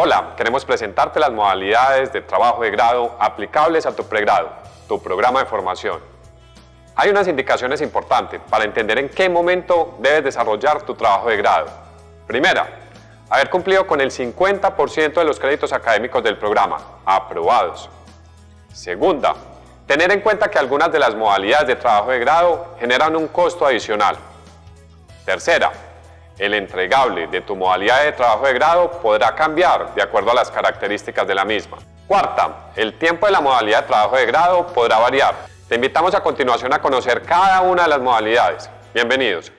Hola, queremos presentarte las modalidades de trabajo de grado aplicables a tu pregrado, tu programa de formación. Hay unas indicaciones importantes para entender en qué momento debes desarrollar tu trabajo de grado. Primera, haber cumplido con el 50% de los créditos académicos del programa, aprobados. Segunda, tener en cuenta que algunas de las modalidades de trabajo de grado generan un costo adicional. Tercera, el entregable de tu modalidad de trabajo de grado podrá cambiar de acuerdo a las características de la misma. Cuarta, el tiempo de la modalidad de trabajo de grado podrá variar. Te invitamos a continuación a conocer cada una de las modalidades. Bienvenidos.